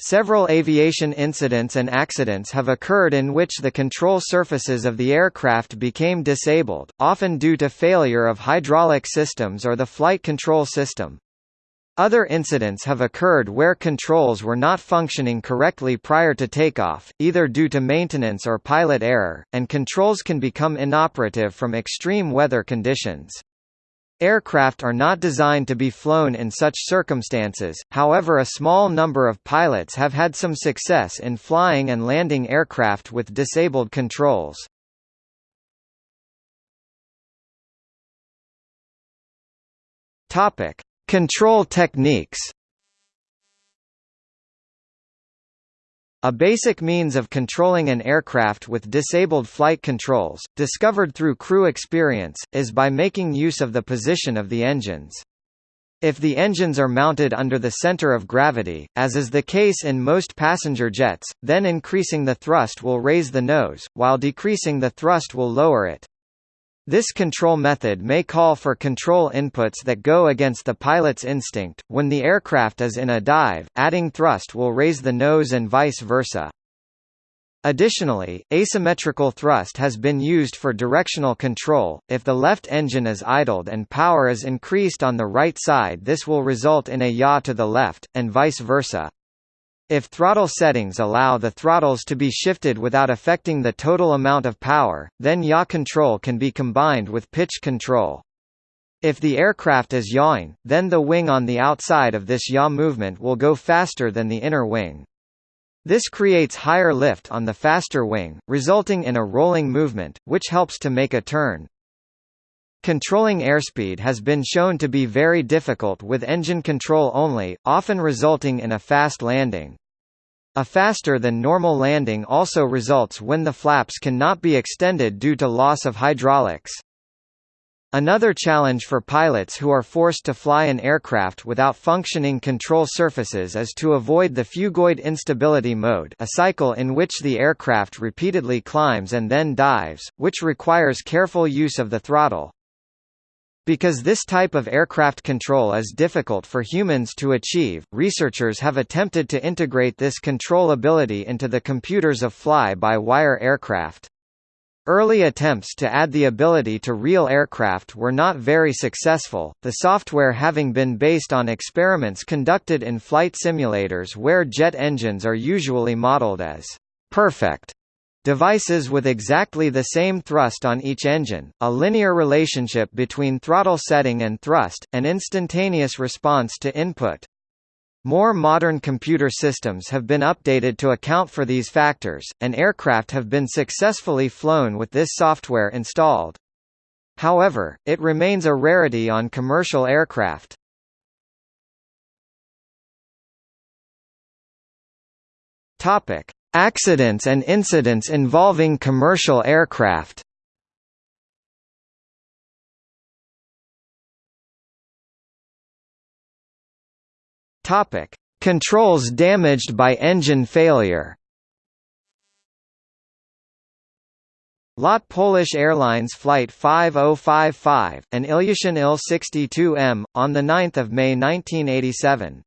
Several aviation incidents and accidents have occurred in which the control surfaces of the aircraft became disabled, often due to failure of hydraulic systems or the flight control system. Other incidents have occurred where controls were not functioning correctly prior to takeoff, either due to maintenance or pilot error, and controls can become inoperative from extreme weather conditions. Aircraft are not designed to be flown in such circumstances, however a small number of pilots have had some success in flying and landing aircraft with disabled controls. Control techniques A basic means of controlling an aircraft with disabled flight controls, discovered through crew experience, is by making use of the position of the engines. If the engines are mounted under the center of gravity, as is the case in most passenger jets, then increasing the thrust will raise the nose, while decreasing the thrust will lower it. This control method may call for control inputs that go against the pilot's instinct. When the aircraft is in a dive, adding thrust will raise the nose and vice versa. Additionally, asymmetrical thrust has been used for directional control. If the left engine is idled and power is increased on the right side, this will result in a yaw to the left, and vice versa. If throttle settings allow the throttles to be shifted without affecting the total amount of power, then yaw control can be combined with pitch control. If the aircraft is yawing, then the wing on the outside of this yaw movement will go faster than the inner wing. This creates higher lift on the faster wing, resulting in a rolling movement, which helps to make a turn. Controlling airspeed has been shown to be very difficult with engine control only, often resulting in a fast landing. A faster than normal landing also results when the flaps cannot be extended due to loss of hydraulics. Another challenge for pilots who are forced to fly an aircraft without functioning control surfaces is to avoid the phugoid instability mode a cycle in which the aircraft repeatedly climbs and then dives, which requires careful use of the throttle. Because this type of aircraft control is difficult for humans to achieve, researchers have attempted to integrate this control ability into the computers of fly-by-wire aircraft. Early attempts to add the ability to real aircraft were not very successful, the software having been based on experiments conducted in flight simulators where jet engines are usually modeled as perfect Devices with exactly the same thrust on each engine, a linear relationship between throttle setting and thrust, an instantaneous response to input. More modern computer systems have been updated to account for these factors, and aircraft have been successfully flown with this software installed. However, it remains a rarity on commercial aircraft. Topic: Accidents and incidents involving commercial aircraft Topic: Controls damaged by engine failure. LOT Polish Airlines Flight 5055, an Ilyushin Il-62M, on 9 May 1987.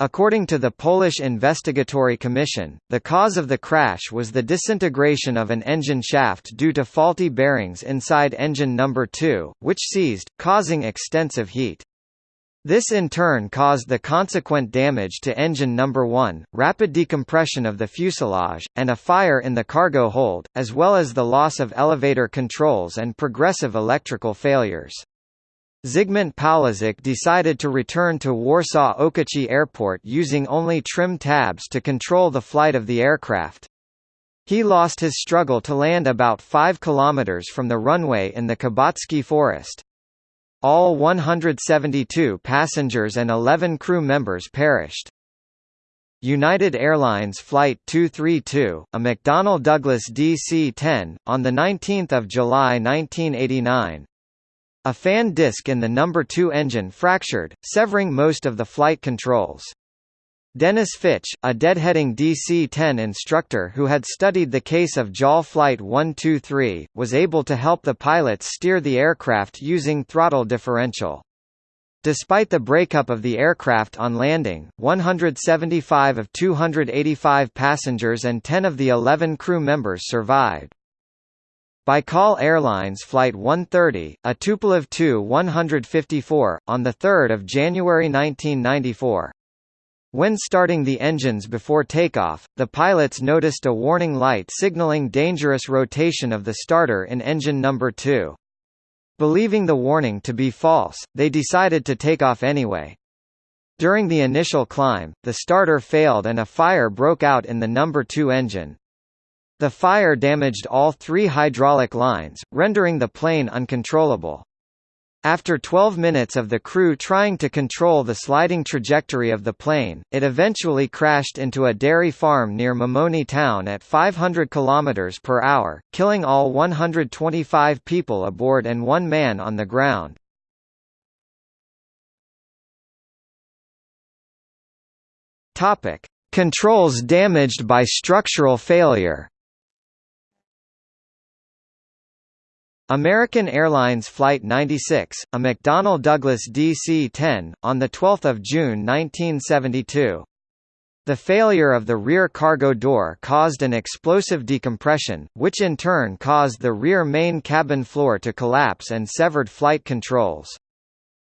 According to the Polish Investigatory Commission, the cause of the crash was the disintegration of an engine shaft due to faulty bearings inside engine number 2, which seized, causing extensive heat. This in turn caused the consequent damage to engine number 1, rapid decompression of the fuselage, and a fire in the cargo hold, as well as the loss of elevator controls and progressive electrical failures. Zygmunt Pawlaczyk decided to return to Warsaw Okęcie Airport using only trim tabs to control the flight of the aircraft. He lost his struggle to land about 5 kilometers from the runway in the Kabacki forest. All 172 passengers and 11 crew members perished. United Airlines Flight 232, a McDonnell Douglas DC-10, on 19 July 1989, a fan disc in the number 2 engine fractured, severing most of the flight controls. Dennis Fitch, a deadheading DC-10 instructor who had studied the case of JAL Flight 123, was able to help the pilots steer the aircraft using throttle differential. Despite the breakup of the aircraft on landing, 175 of 285 passengers and 10 of the 11 crew members survived. Baikal Airlines Flight 130, a Tupolev Tu-154, on 3 January 1994. When starting the engines before takeoff, the pilots noticed a warning light signaling dangerous rotation of the starter in engine number 2. Believing the warning to be false, they decided to take off anyway. During the initial climb, the starter failed and a fire broke out in the number 2 engine. The fire damaged all three hydraulic lines, rendering the plane uncontrollable. After 12 minutes of the crew trying to control the sliding trajectory of the plane, it eventually crashed into a dairy farm near Mamony town at 500 km per hour, killing all 125 people aboard and one man on the ground. Controls damaged by structural failure. American Airlines Flight 96, a McDonnell Douglas DC-10, on 12 June 1972. The failure of the rear cargo door caused an explosive decompression, which in turn caused the rear main cabin floor to collapse and severed flight controls.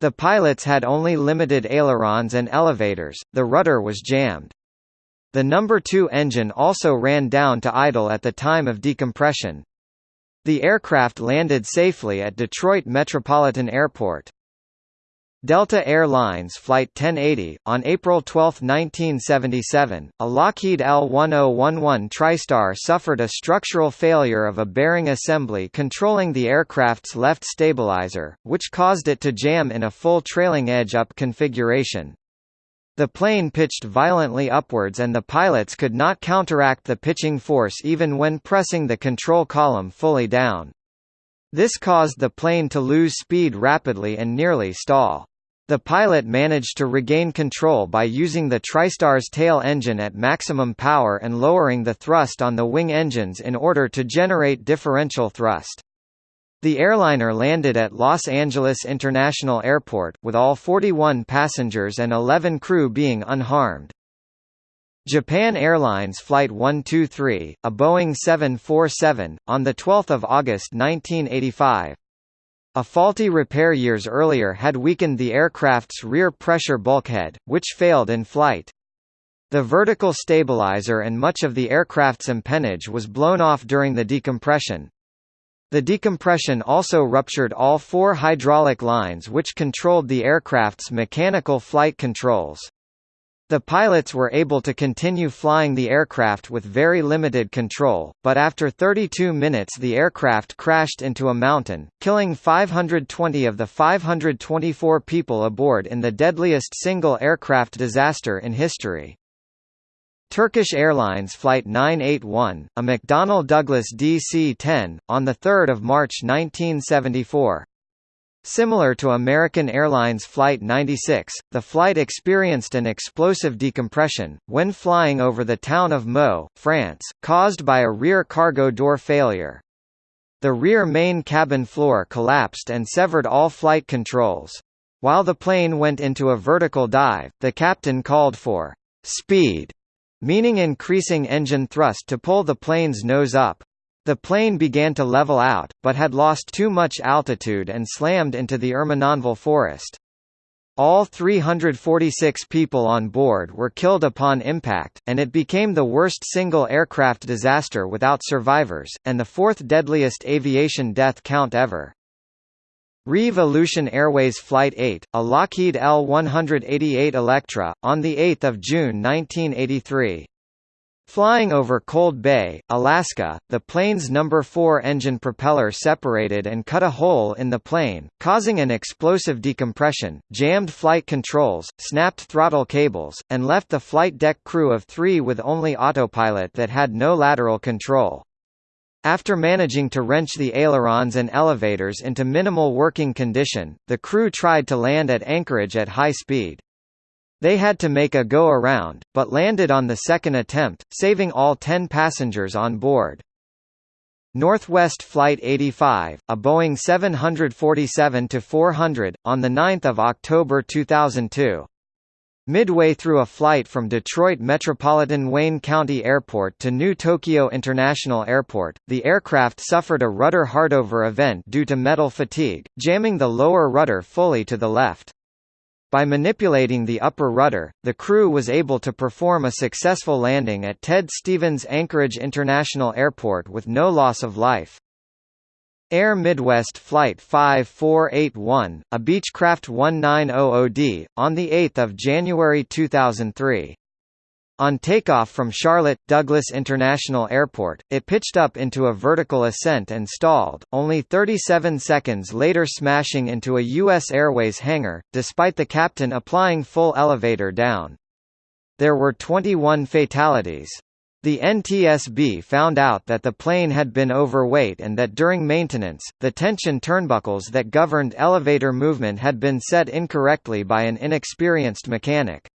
The pilots had only limited ailerons and elevators, the rudder was jammed. The number 2 engine also ran down to idle at the time of decompression, the aircraft landed safely at Detroit Metropolitan Airport. Delta Air Lines Flight 1080, on April 12, 1977, a Lockheed L-1011 TriStar suffered a structural failure of a bearing assembly controlling the aircraft's left stabilizer, which caused it to jam in a full trailing edge-up configuration. The plane pitched violently upwards and the pilots could not counteract the pitching force even when pressing the control column fully down. This caused the plane to lose speed rapidly and nearly stall. The pilot managed to regain control by using the TriStar's tail engine at maximum power and lowering the thrust on the wing engines in order to generate differential thrust. The airliner landed at Los Angeles International Airport, with all 41 passengers and 11 crew being unharmed. Japan Airlines Flight 123, a Boeing 747, on 12 August 1985. A faulty repair years earlier had weakened the aircraft's rear pressure bulkhead, which failed in flight. The vertical stabilizer and much of the aircraft's empennage was blown off during the decompression, the decompression also ruptured all four hydraulic lines which controlled the aircraft's mechanical flight controls. The pilots were able to continue flying the aircraft with very limited control, but after 32 minutes the aircraft crashed into a mountain, killing 520 of the 524 people aboard in the deadliest single aircraft disaster in history. Turkish Airlines Flight 981, a McDonnell Douglas DC-10, on 3 March 1974. Similar to American Airlines Flight 96, the flight experienced an explosive decompression, when flying over the town of Meaux, France, caused by a rear cargo door failure. The rear main cabin floor collapsed and severed all flight controls. While the plane went into a vertical dive, the captain called for speed meaning increasing engine thrust to pull the plane's nose up. The plane began to level out, but had lost too much altitude and slammed into the Ermenonville forest. All 346 people on board were killed upon impact, and it became the worst single aircraft disaster without survivors, and the fourth deadliest aviation death count ever. Reeve Aleutian Airways Flight 8, a Lockheed L-188 Electra, on 8 June 1983. Flying over Cold Bay, Alaska, the plane's number 4 engine propeller separated and cut a hole in the plane, causing an explosive decompression, jammed flight controls, snapped throttle cables, and left the flight deck crew of three with only autopilot that had no lateral control. After managing to wrench the ailerons and elevators into minimal working condition, the crew tried to land at Anchorage at high speed. They had to make a go-around, but landed on the second attempt, saving all ten passengers on board. Northwest Flight 85, a Boeing 747-400, on 9 October 2002. Midway through a flight from Detroit Metropolitan Wayne County Airport to New Tokyo International Airport, the aircraft suffered a rudder hardover event due to metal fatigue, jamming the lower rudder fully to the left. By manipulating the upper rudder, the crew was able to perform a successful landing at Ted Stevens Anchorage International Airport with no loss of life. Air Midwest Flight 5481, a Beechcraft 1900D, on 8 January 2003. On takeoff from Charlotte, Douglas International Airport, it pitched up into a vertical ascent and stalled, only 37 seconds later smashing into a U.S. Airways hangar, despite the captain applying full elevator down. There were 21 fatalities. The NTSB found out that the plane had been overweight and that during maintenance, the tension turnbuckles that governed elevator movement had been set incorrectly by an inexperienced mechanic.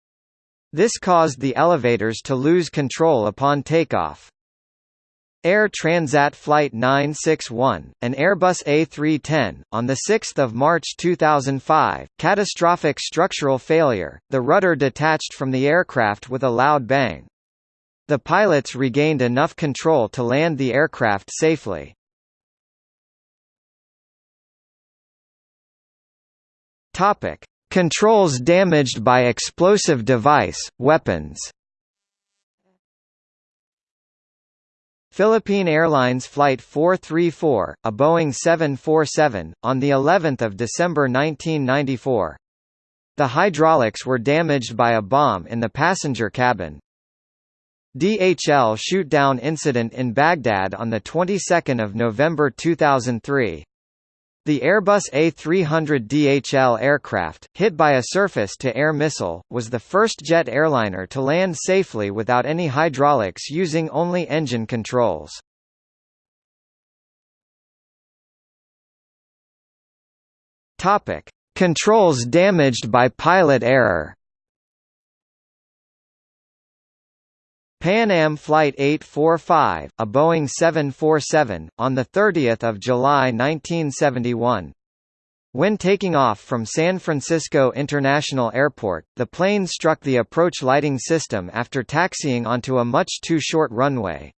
This caused the elevators to lose control upon takeoff. Air Transat Flight 961, an Airbus A310, on 6 March 2005, catastrophic structural failure, the rudder detached from the aircraft with a loud bang. The pilots regained enough control to land the aircraft safely. Topic: Controls damaged by explosive device, weapons. Philippine Airlines Flight 434, a Boeing 747, on the 11th of December 1994. The hydraulics were damaged by a bomb in the passenger cabin. DHL shoot-down incident in Baghdad on the 22nd of November 2003. The Airbus A300 DHL aircraft, hit by a surface-to-air missile, was the first jet airliner to land safely without any hydraulics using only engine controls. Controls damaged by pilot error. Pan Am Flight 845, a Boeing 747, on 30 July 1971. When taking off from San Francisco International Airport, the plane struck the approach lighting system after taxiing onto a much too short runway.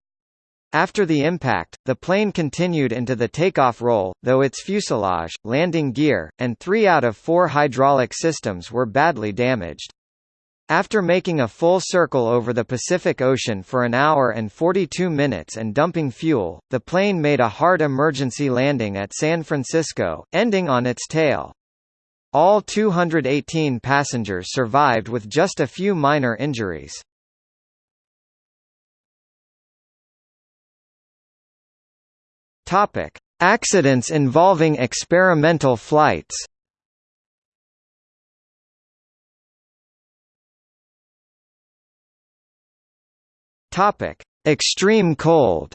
After the impact, the plane continued into the takeoff roll, though its fuselage, landing gear, and three out of four hydraulic systems were badly damaged. After making a full circle over the Pacific Ocean for an hour and 42 minutes and dumping fuel, the plane made a hard emergency landing at San Francisco, ending on its tail. All 218 passengers survived with just a few minor injuries. Accidents involving experimental flights. Topic: Extreme cold.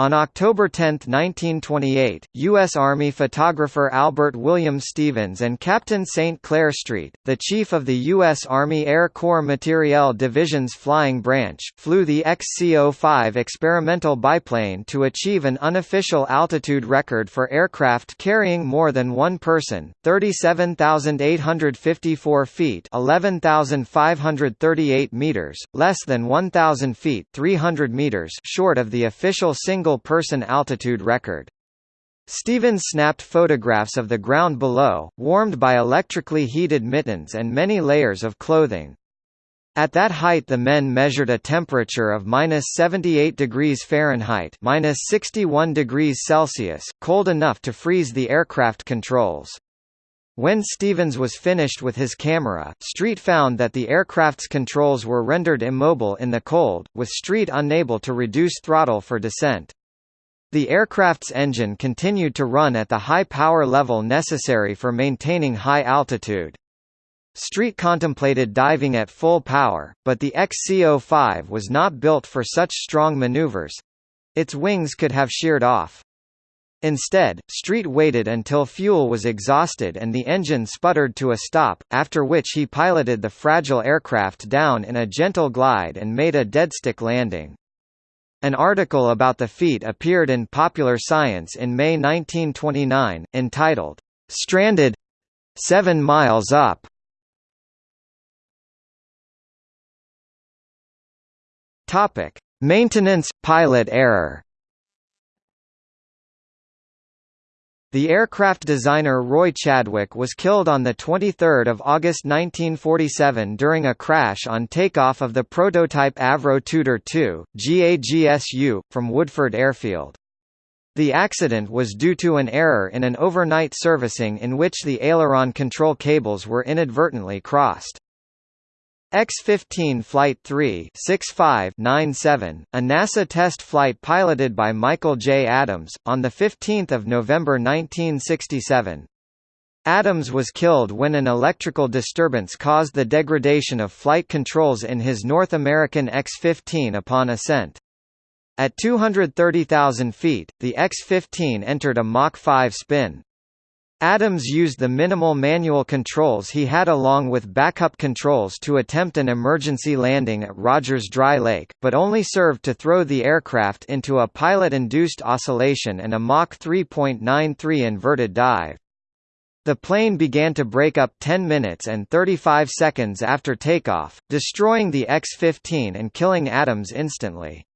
On October 10, 1928, U.S. Army photographer Albert William Stevens and Captain St. Clair Street, the chief of the U.S. Army Air Corps Materiel Division's flying branch, flew the XCO-5 experimental biplane to achieve an unofficial altitude record for aircraft carrying more than one person, 37,854 feet 11,538 meters, less than 1,000 feet 300 meters short of the official single single-person altitude record. Stevens snapped photographs of the ground below, warmed by electrically heated mittens and many layers of clothing. At that height the men measured a temperature of minus 78 degrees Fahrenheit minus 61 degrees Celsius, cold enough to freeze the aircraft controls. When Stevens was finished with his camera, Street found that the aircraft's controls were rendered immobile in the cold, with Street unable to reduce throttle for descent. The aircraft's engine continued to run at the high power level necessary for maintaining high altitude. Street contemplated diving at full power, but the XCO-5 was not built for such strong maneuvers. Its wings could have sheared off. Instead, Street waited until fuel was exhausted and the engine sputtered to a stop, after which he piloted the fragile aircraft down in a gentle glide and made a deadstick landing. An article about the feat appeared in Popular Science in May 1929, entitled, "'Stranded? Seven Miles Up' Maintenance – pilot error The aircraft designer Roy Chadwick was killed on 23 August 1947 during a crash on takeoff of the prototype Avro Tudor II, GAGSU, from Woodford Airfield. The accident was due to an error in an overnight servicing in which the aileron control cables were inadvertently crossed. X-15 Flight 3 6597, a NASA test flight piloted by Michael J. Adams, on 15 November 1967. Adams was killed when an electrical disturbance caused the degradation of flight controls in his North American X-15 upon ascent. At 230,000 feet, the X-15 entered a Mach 5 spin. Adams used the minimal manual controls he had along with backup controls to attempt an emergency landing at Rogers Dry Lake, but only served to throw the aircraft into a pilot-induced oscillation and a Mach 3.93 inverted dive. The plane began to break up 10 minutes and 35 seconds after takeoff, destroying the X-15 and killing Adams instantly.